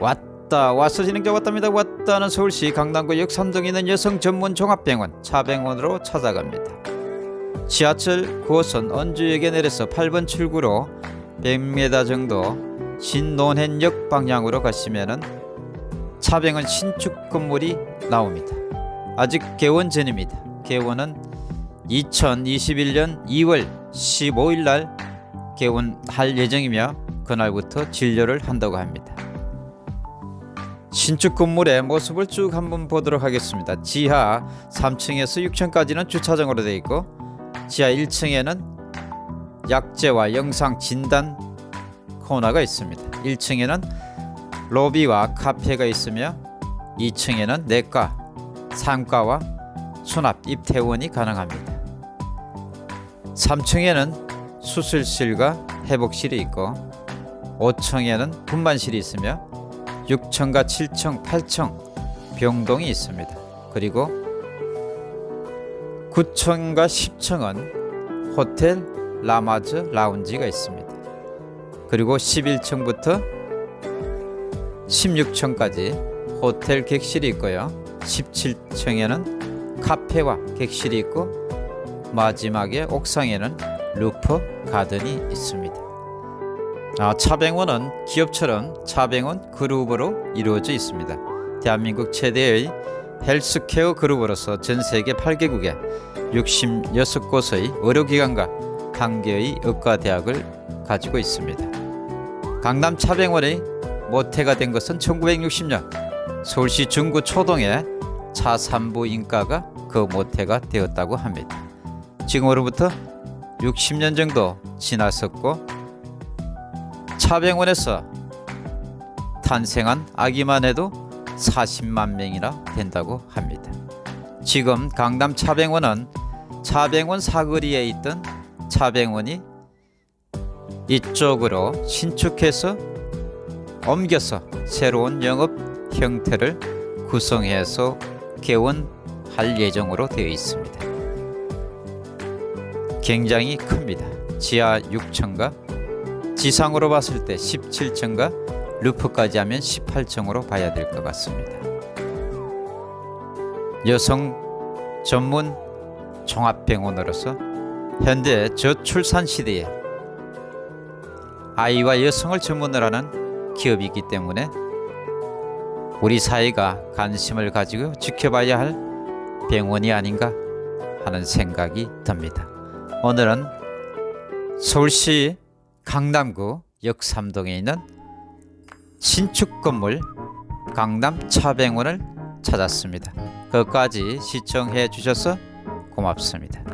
왔다 와서 진행자 왔답니다. 왔다는 서울시 강남구 역삼동에 있는 여성 전문 종합병원 차병원으로 찾아갑니다. 지하철 9호선 언주역에 내려서 8번 출구로 100m 정도 신논현역 방향으로 가시면은 차병원 신축 건물이 나옵니다. 아직 개원 전입니다. 개원은 2021년 2월 15일 날 개원할 예정이며 그날부터 진료를 한다고 합니다. 신축 건물의 모습을 쭉 한번 보도록 하겠습니다. 지하 3층에서 6층까지는 주차장으로 되어 있고 지하 1층에는 약재와 영상 진단 코너가 있습니다. 1층에는 로비와 카페가 있으며 2층에는 내과, 상과와 수납, 입퇴원이 가능합니다. 3층에는 수술실과 회복실이 있고 5층에는 분만실이 있으며 6층과 7층, 8층 병동이 있습니다. 그리고 9층과 10층은 호텔 라마즈 라운지가 있습니다. 그리고 11층부터 16층까지 호텔 객실이 있고요. 17층에는 카페와 객실이 있고 마지막에 옥상에는 roof garden이 있습니다. 아, 차병원은 기업처럼 차병원 그룹으로 이루어져 있습니다. 대한민국 최대의 헬스케어 그룹으로서 전 세계 8개국에 66곳의 의료기관과 한 개의 의과대학을 가지고 있습니다. 강남 차병원의 모태가 된 것은 1960년 서울시 중구 초동에 차 산부인과가 그 모태가 되었다고 합니다. 지금으로부터 60년 정도 지났었고 차병원에서 탄생한 아기만 해도 40만 명이나 된다고 합니다. 지금 강남 차병원은 차병원 사거리에 있던 차병원이 이쪽으로 신축해서 옮겨서 새로운 영업 형태를 구성해서 개원할 예정으로 되어 있습니다. 굉장히 큽니다. 지하 6층과 지상으로 봤을 때 17층과 루프까지 하면 18층으로 봐야 될 것 같습니다. 여성 전문 종합병원으로서 현대 저출산 시대에 아이와 여성을 전문으로 하는 기업이기 때문에 우리 사회가 관심을 가지고 지켜봐야 할 병원이 아닌가 하는 생각이 듭니다. 오늘은 서울시 강남구 역삼동에 있는 신축 건물 강남 차병원을 찾았습니다. 끝까지 시청해 주셔서 고맙습니다.